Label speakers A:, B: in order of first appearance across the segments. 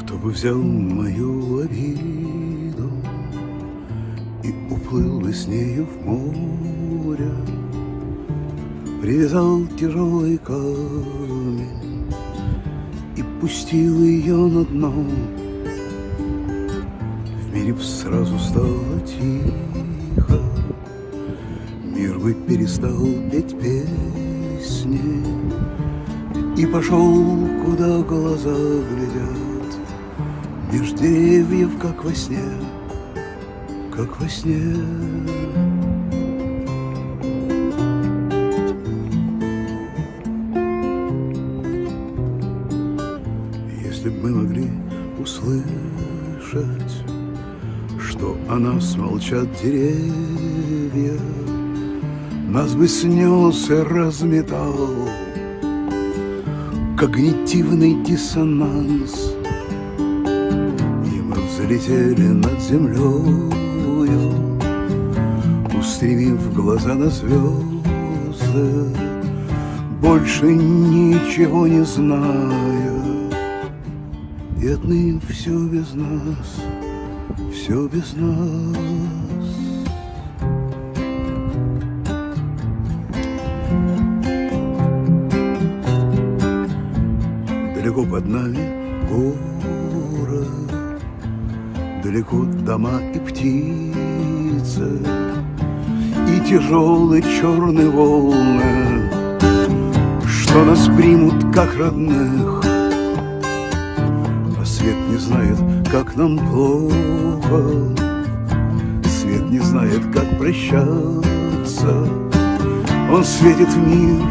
A: Кто бы взял мою обиду И уплыл бы с нею в море? Привязал тяжелый камень И пустил ее на дно. В мире б сразу стало тихо Мир бы перестал петь песни И пошел, куда глаза глядят Меж деревьев, как во сне, как во сне. Если бы мы могли услышать Что о нас молчат деревья Нас бы снес и разметал Когнитивный диссонанс И мы взлетели над землею Устремив глаза на звезды Больше ничего не зная И отныне все без нас Все без нас. Далеко под нами город, Далеко дома и птицы, И тяжелые черные волны, Что нас примут как родных. А свет не знает, как нам плохо, Свет не знает, как прощаться. Он светит в мир,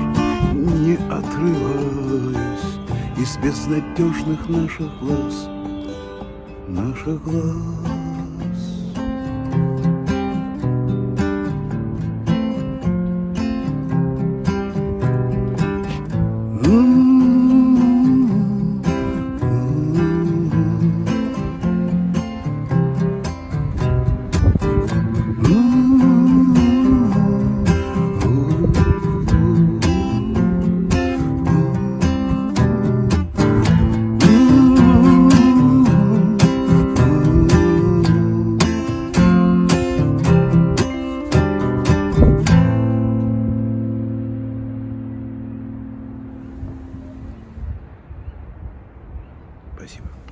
A: не отрываясь Из безнадежных наших глаз, наших глаз. Спасибо.